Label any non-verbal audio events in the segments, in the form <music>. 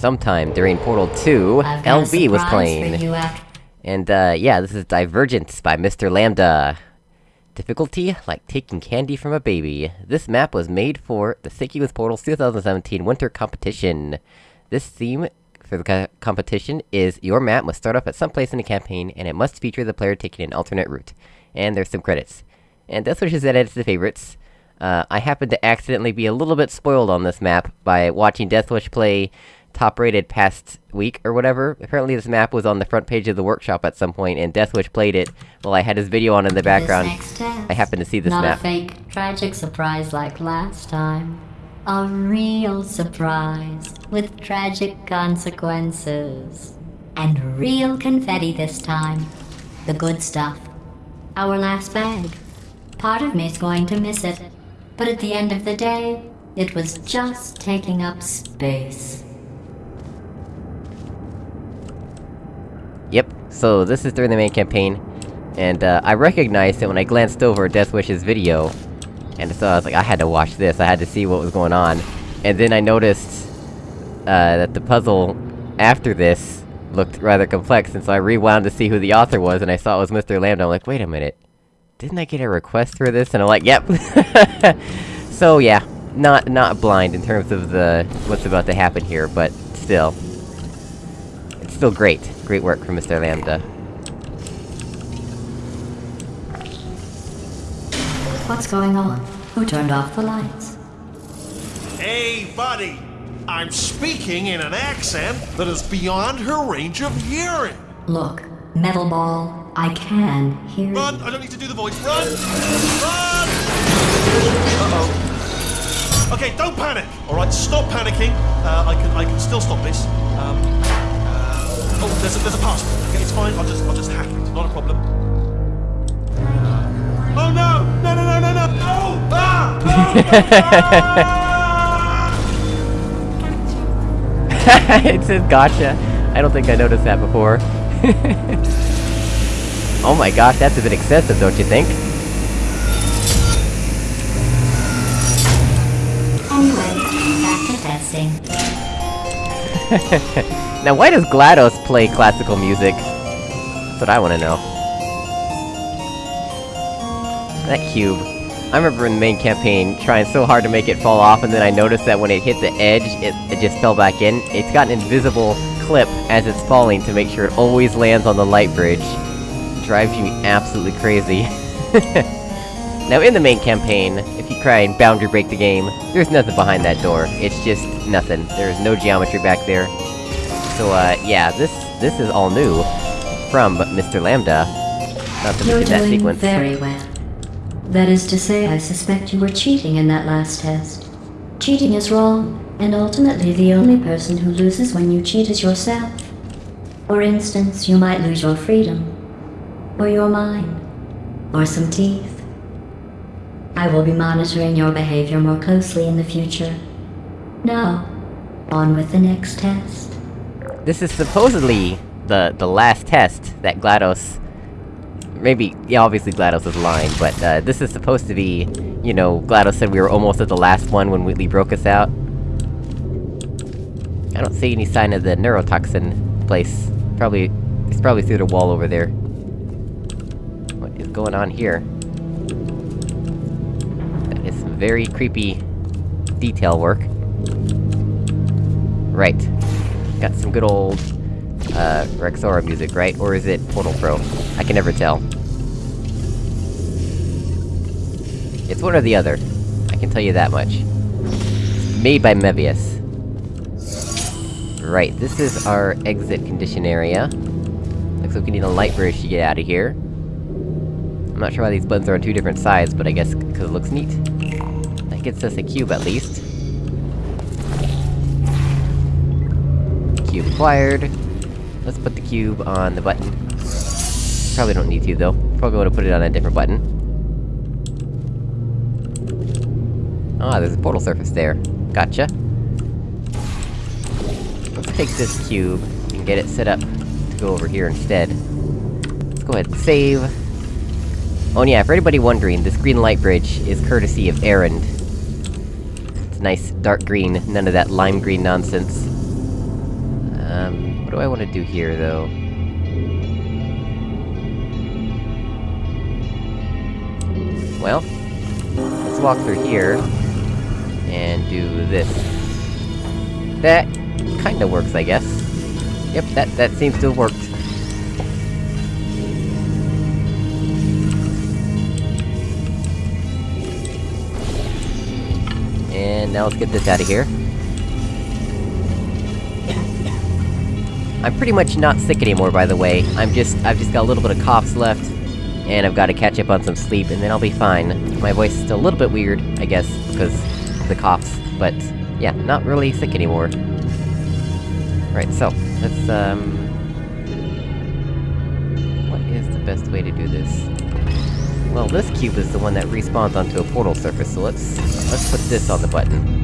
sometime during Portal 2, I've got a LB was playing. For you, Ak. And, uh, yeah, this is Divergence by Mr. Lambda. Difficulty? Like taking candy from a baby. This map was made for the Sticky with Portals 2017 Winter Competition. This theme for the co competition is your map must start off at some place in the campaign, and it must feature the player taking an alternate route. And there's some credits. And Death Wish is added to the favorites. Uh, I happened to accidentally be a little bit spoiled on this map by watching Death Wish play top-rated past week or whatever. Apparently this map was on the front page of the workshop at some point, and Death Wish played it while I had his video on in the background. This next test, I happened to see this not map. a fake, tragic surprise like last time. A real surprise with tragic consequences. And real confetti this time. The good stuff. Our last bag. Part of me's going to miss it. But at the end of the day, it was just taking up space. Yep, so this is during the main campaign, and uh, I recognized it when I glanced over Death Wish's video, and so I was like, I had to watch this, I had to see what was going on. And then I noticed, uh, that the puzzle after this looked rather complex, and so I rewound to see who the author was, and I saw it was Mr. Lambda, I'm like, wait a minute, didn't I get a request for this? And I'm like, yep! <laughs> so yeah, not- not blind in terms of the- what's about to happen here, but still. It's still great. Great work from Mr. Lambda. What's going on? Who turned off the lights? Hey, buddy! I'm speaking in an accent that is beyond her range of hearing. Look, Metal Ball, I can hear you. Run! I don't need to do the voice. Run! Run! Uh-oh. Okay, don't panic. All right, stop panicking. Uh, I can, I can still stop this. Um, oh, there's a, there's a password. Okay, it's fine. I'll just, I'll just hack it. Not a problem. Oh no! No! No! No! No! No! No! Ah! Ah! <laughs> it says gotcha. I don't think I noticed that before. <laughs> oh my gosh, that's a bit excessive, don't you think? Anyway, back to testing. <laughs> Now why does GLaDOS play classical music? That's what I wanna know. That cube. I remember in the main campaign, trying so hard to make it fall off, and then I noticed that when it hit the edge, it, it just fell back in. It's got an invisible clip as it's falling to make sure it always lands on the light bridge. Drives you absolutely crazy. <laughs> now in the main campaign, if you try and boundary break the game, there's nothing behind that door. It's just nothing. There's no geometry back there. So uh, yeah, this- this is all new. From Mr. Lambda. Not to You're mention that doing sequence. very well. That is to say, I suspect you were cheating in that last test. Cheating is wrong, and ultimately the only person who loses when you cheat is yourself. For instance, you might lose your freedom, or your mind, or some teeth. I will be monitoring your behavior more closely in the future. Now, on with the next test. This is supposedly the the last test that GLaDOS... Maybe, yeah, obviously GLaDOS is lying, but, uh, this is supposed to be... You know, GLaDOS said we were almost at the last one when Wheatley broke us out. I don't see any sign of the neurotoxin place. Probably... It's probably through the wall over there. What is going on here? That is some very creepy... detail work. Right. Got some good old... Uh, Rexaura music, right? Or is it Portal Pro? I can never tell. It's one or the other. I can tell you that much. Made by Mebius. Right, this is our exit condition area. Looks like we need a light bridge to get out of here. I'm not sure why these buttons are on two different sides, but I guess because it looks neat. That gets us a cube, at least. Cube acquired. Let's put the cube on the button. Probably don't need to, though. Probably want to put it on a different button. Ah, there's a portal surface there. Gotcha. Let's take this cube, and get it set up to go over here instead. Let's go ahead and save. Oh yeah, for anybody wondering, this green light bridge is courtesy of Erend. It's nice, dark green, none of that lime green nonsense. Um, what do I want to do here, though? Well, let's walk through here, and do this. That kinda works, I guess. Yep, that- that seems to have worked. And now let's get this out of here. I'm pretty much not sick anymore, by the way. I'm just- I've just got a little bit of coughs left, and I've gotta catch up on some sleep, and then I'll be fine. My voice is still a little bit weird, I guess, because of the coughs, but... Yeah, not really sick anymore. Right, so, let's, um... What is the best way to do this? Well, this cube is the one that respawns onto a portal surface, so let's... let's put this on the button.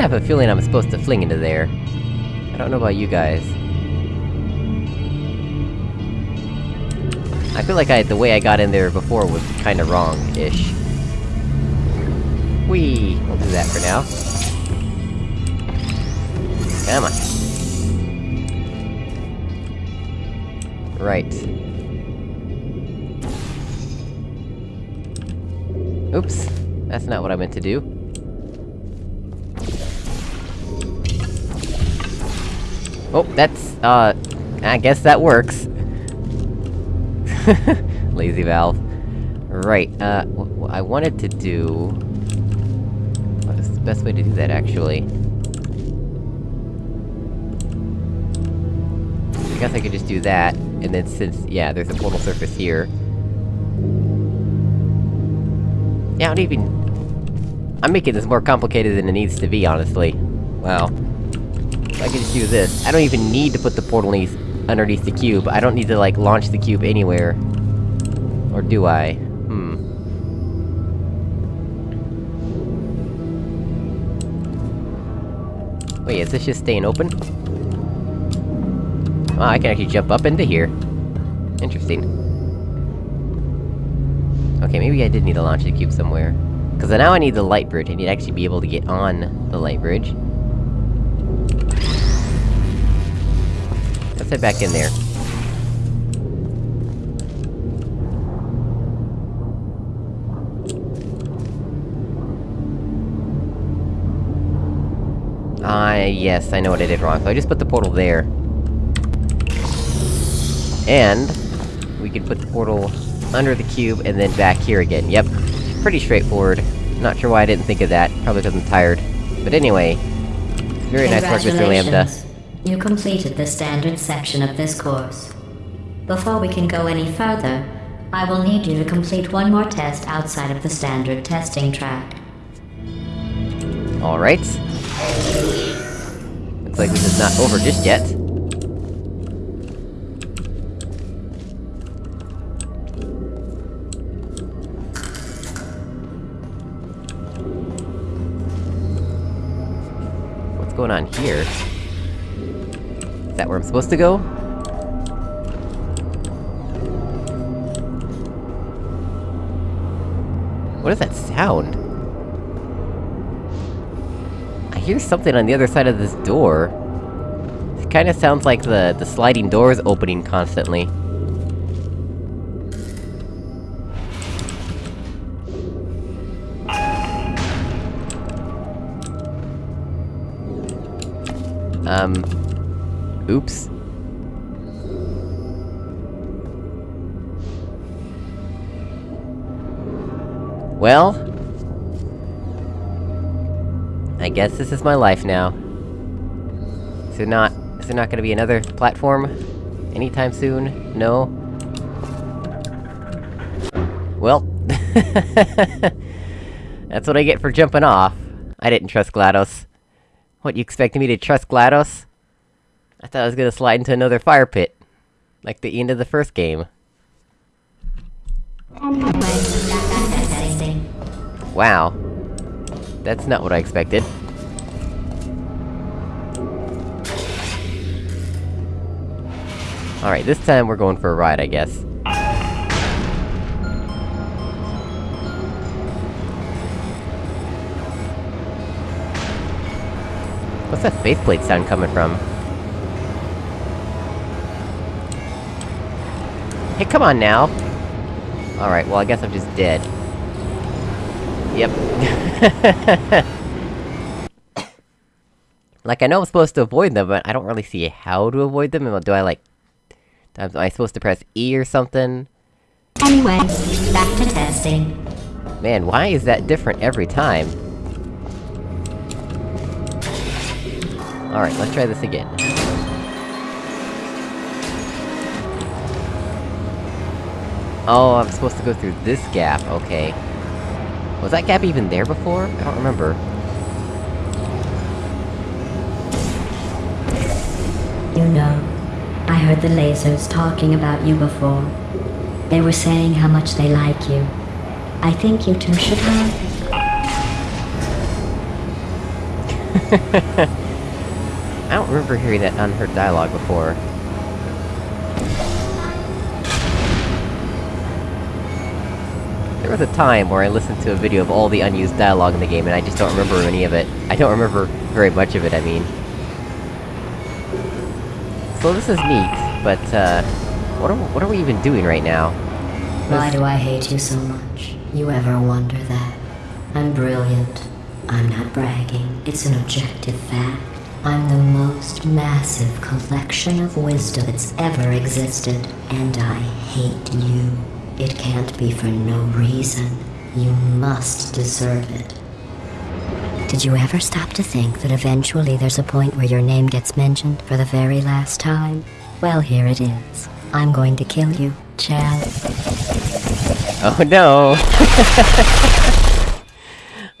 Kinda have a feeling I'm supposed to fling into there. I don't know about you guys. I feel like I- the way I got in there before was kinda wrong-ish. Whee! We'll do that for now. Come on. Right. Oops. That's not what I meant to do. Oh, that's, uh... I guess that works. <laughs> Lazy valve. Right, uh, what, I wanted to do... What is the best way to do that, actually? I guess I could just do that, and then since, yeah, there's a portal surface here... Yeah, I don't even... I'm making this more complicated than it needs to be, honestly. Wow. I can just do this. I don't even need to put the portal underneath, the cube. I don't need to, like, launch the cube anywhere. Or do I? Hmm. Wait, is this just staying open? Oh, I can actually jump up into here. Interesting. Okay, maybe I did need to launch the cube somewhere. Cause now I need the light bridge, I need to actually be able to get on the light bridge. Back in there. Ah, yes, I know what I did wrong, so I just put the portal there. And... We can put the portal under the cube, and then back here again, yep. Pretty straightforward. Not sure why I didn't think of that, probably because I'm tired. But anyway... Very nice work, Mr. Lambda. You completed the standard section of this course. Before we can go any further, I will need you to complete one more test outside of the standard testing track. Alright. Looks like this is not over just yet. What's going on here? That where I'm supposed to go? What is that sound? I hear something on the other side of this door. It kinda sounds like the- the sliding doors opening constantly. Um... Oops. Well... I guess this is my life now. Is there not- is there not gonna be another platform? Anytime soon? No? Well... <laughs> That's what I get for jumping off. I didn't trust GLaDOS. What, you expected me to trust GLaDOS? I thought I was gonna slide into another fire pit. Like the end of the first game. Wow. That's not what I expected. Alright, this time we're going for a ride, I guess. What's that faceplate sound coming from? Hey, come on now! Alright, well I guess I'm just dead. Yep. <laughs> like, I know I'm supposed to avoid them, but I don't really see how to avoid them, do I, like... Am I supposed to press E or something? Anyway, back to testing. Man, why is that different every time? Alright, let's try this again. Oh, I'm supposed to go through this gap, okay. Was that gap even there before? I don't remember. You know, I heard the lasers talking about you before. They were saying how much they like you. I think you two should have... <laughs> I don't remember hearing that unheard dialogue before. There was a time where I listened to a video of all the unused dialogue in the game, and I just don't remember any of it. I don't remember very much of it, I mean. So this is neat, but, uh... What are, what are we even doing right now? Why do I hate you so much? You ever wonder that? I'm brilliant. I'm not bragging. It's an objective fact. I'm the most massive collection of wisdom that's ever existed, and I hate you. It can't be for no reason. You must deserve it. Did you ever stop to think that eventually there's a point where your name gets mentioned for the very last time? Well, here it is. I'm going to kill you, Chad. Oh no!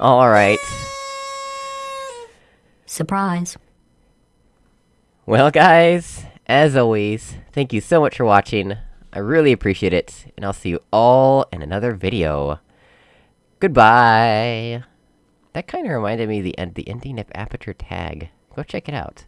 <laughs> Alright. Surprise. Well guys, as always, thank you so much for watching. I really appreciate it, and I'll see you all in another video. Goodbye! That kinda reminded me of the, end, the ending of Aperture Tag. Go check it out.